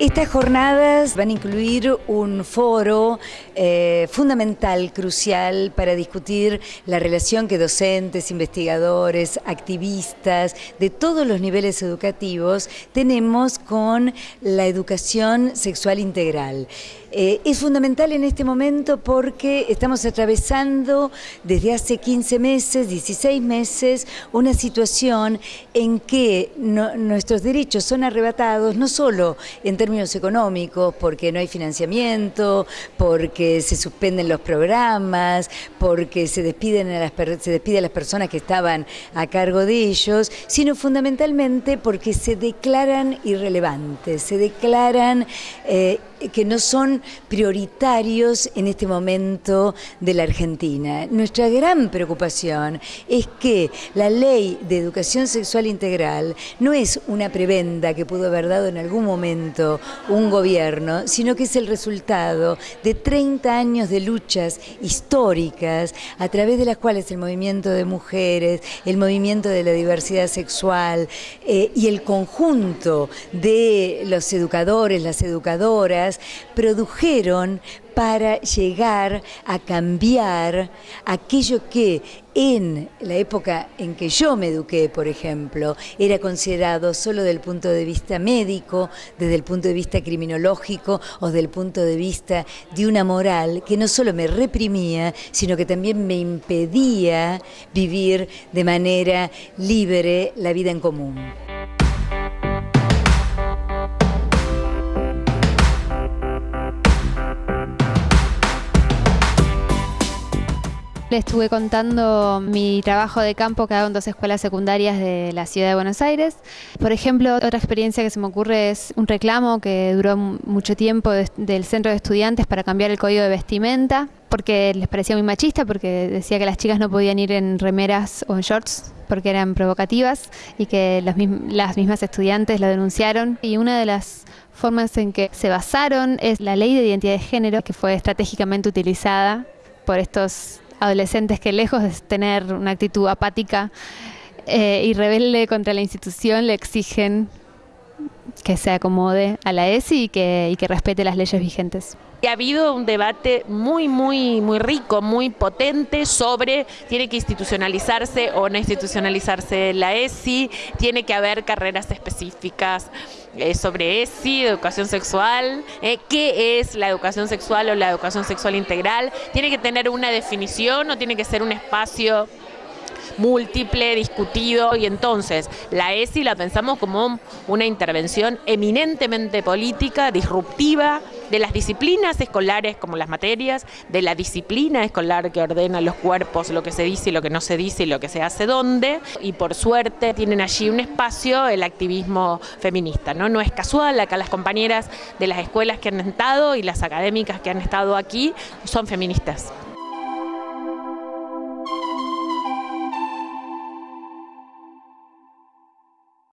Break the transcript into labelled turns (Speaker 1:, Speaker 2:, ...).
Speaker 1: Estas jornadas van a incluir un foro eh, fundamental, crucial, para discutir la relación que docentes, investigadores, activistas de todos los niveles educativos tenemos con la educación sexual integral. Eh, es fundamental en este momento porque estamos atravesando desde hace 15 meses, 16 meses, una situación en que nuestros derechos son arrebatados no solo en económicos, porque no hay financiamiento, porque se suspenden los programas, porque se despiden a las, se despide a las personas que estaban a cargo de ellos, sino fundamentalmente porque se declaran irrelevantes, se declaran eh, que no son prioritarios en este momento de la Argentina. Nuestra gran preocupación es que la ley de educación sexual integral no es una prebenda que pudo haber dado en algún momento un gobierno, sino que es el resultado de 30 años de luchas históricas a través de las cuales el movimiento de mujeres, el movimiento de la diversidad sexual eh, y el conjunto de los educadores, las educadoras, produjeron para llegar a cambiar aquello que en la época en que yo me eduqué, por ejemplo, era considerado solo desde el punto de vista médico, desde el punto de vista criminológico o desde el punto de vista de una moral que no solo me reprimía, sino que también me impedía vivir de manera libre la vida en común.
Speaker 2: Le estuve contando mi trabajo de campo que hago en dos escuelas secundarias de la ciudad de Buenos Aires. Por ejemplo, otra experiencia que se me ocurre es un reclamo que duró mucho tiempo del centro de estudiantes para cambiar el código de vestimenta, porque les parecía muy machista, porque decía que las chicas no podían ir en remeras o en shorts porque eran provocativas y que las, mismas estudiantes lo denunciaron. Y una de las formas en que se basaron es la ley de identidad de género, que fue estratégicamente utilizada por estos adolescentes que lejos de tener una actitud apática eh, y rebelde contra la institución le exigen que se acomode a la ESI y que, y que respete las leyes vigentes.
Speaker 3: Ha habido un debate muy, muy, muy rico, muy potente sobre tiene que institucionalizarse o no institucionalizarse la ESI, tiene que haber carreras específicas eh, sobre ESI, educación sexual, eh, qué es la educación sexual o la educación sexual integral, tiene que tener una definición o tiene que ser un espacio múltiple, discutido, y entonces la ESI la pensamos como una intervención eminentemente política, disruptiva, de las disciplinas escolares como las materias, de la disciplina escolar que ordena los cuerpos, lo que se dice y lo que no se dice y lo que se hace dónde, y por suerte tienen allí un espacio el activismo feminista, ¿no? No es casual, acá las compañeras de las escuelas que han estado y las académicas que han estado aquí son feministas.